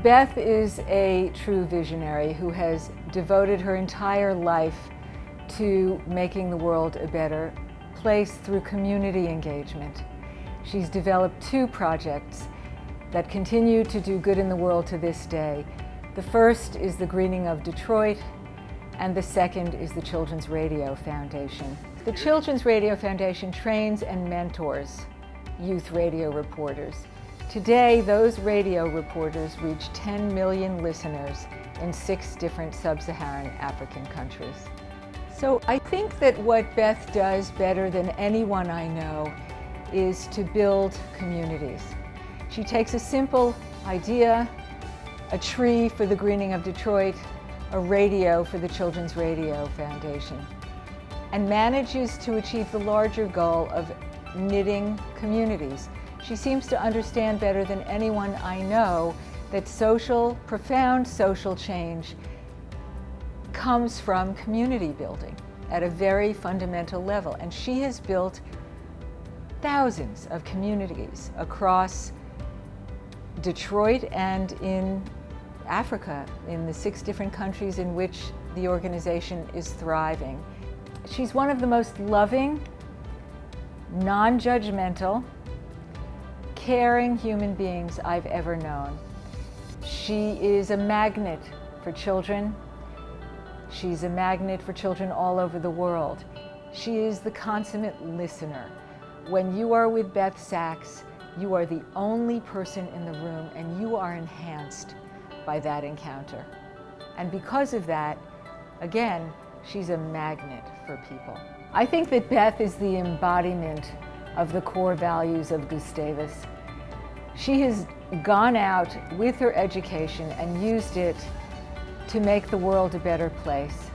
Beth is a true visionary who has devoted her entire life to making the world a better place through community engagement. She's developed two projects that continue to do good in the world to this day. The first is the Greening of Detroit, and the second is the Children's Radio Foundation. The Children's Radio Foundation trains and mentors youth radio reporters. Today, those radio reporters reach 10 million listeners in six different sub-Saharan African countries. So I think that what Beth does better than anyone I know is to build communities. She takes a simple idea, a tree for the greening of Detroit, a radio for the Children's Radio Foundation, and manages to achieve the larger goal of knitting communities. She seems to understand better than anyone I know that social, profound social change comes from community building at a very fundamental level. And she has built thousands of communities across Detroit and in Africa, in the six different countries in which the organization is thriving. She's one of the most loving, non-judgmental, caring human beings I've ever known. She is a magnet for children. She's a magnet for children all over the world. She is the consummate listener. When you are with Beth Sachs, you are the only person in the room and you are enhanced by that encounter. And because of that, again, she's a magnet for people. I think that Beth is the embodiment of the core values of Gustavus. She has gone out with her education and used it to make the world a better place.